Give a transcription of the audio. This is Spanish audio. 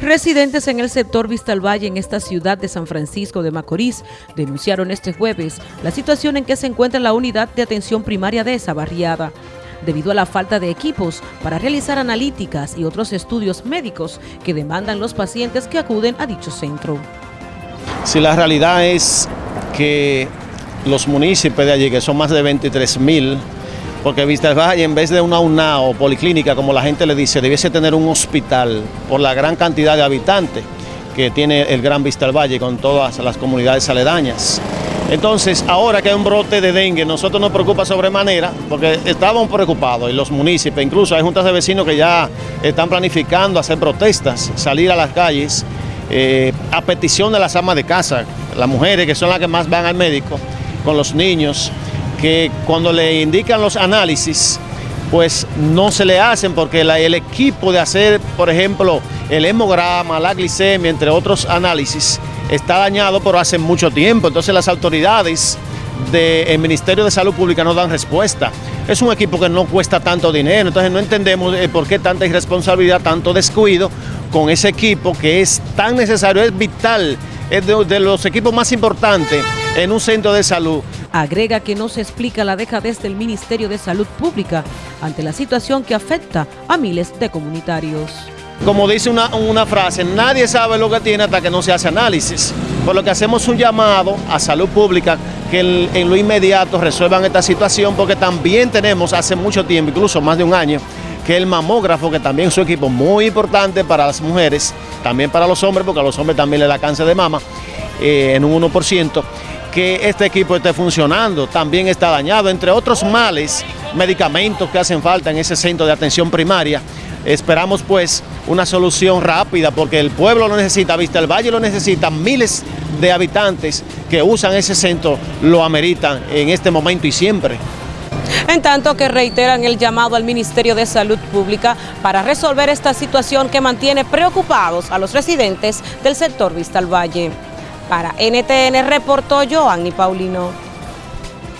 Residentes en el sector Vista al Valle en esta ciudad de San Francisco de Macorís denunciaron este jueves la situación en que se encuentra la unidad de atención primaria de esa barriada, debido a la falta de equipos para realizar analíticas y otros estudios médicos que demandan los pacientes que acuden a dicho centro. Si la realidad es que los municipios de allí, que son más de 23 mil, porque Vista Valle, en vez de una UNA o policlínica, como la gente le dice, debiese tener un hospital por la gran cantidad de habitantes que tiene el Gran Vista Valle con todas las comunidades aledañas. Entonces, ahora que hay un brote de dengue, nosotros nos preocupa sobremanera, porque estábamos preocupados, y los municipios, incluso hay juntas de vecinos que ya están planificando hacer protestas, salir a las calles, eh, a petición de las amas de casa, las mujeres que son las que más van al médico, con los niños, que cuando le indican los análisis, pues no se le hacen porque el equipo de hacer, por ejemplo, el hemograma, la glicemia, entre otros análisis, está dañado por hace mucho tiempo. Entonces las autoridades del Ministerio de Salud Pública no dan respuesta. Es un equipo que no cuesta tanto dinero, entonces no entendemos eh, por qué tanta irresponsabilidad, tanto descuido con ese equipo que es tan necesario, es vital, es de los equipos más importantes en un centro de salud Agrega que no se explica la dejadez del Ministerio de Salud Pública ante la situación que afecta a miles de comunitarios. Como dice una, una, frase, nadie sabe lo que tiene hasta que no se hace análisis. Por lo que hacemos un llamado a salud pública que en lo inmediato resuelvan esta situación porque también tenemos hace mucho tiempo, incluso más de un año, que el mamógrafo, que también es un equipo muy importante para las mujeres, también para los hombres, porque a los hombres también le da cáncer de mama eh, en un 1%, que este equipo esté funcionando, también está dañado, entre otros males, medicamentos que hacen falta en ese centro de atención primaria. Esperamos pues una solución rápida porque el pueblo lo necesita, Vista el Valle lo necesita, miles de habitantes que usan ese centro lo ameritan en este momento y siempre. En tanto que reiteran el llamado al Ministerio de Salud Pública para resolver esta situación que mantiene preocupados a los residentes del sector Vista al Valle. Para NTN reportó Joanny Paulino.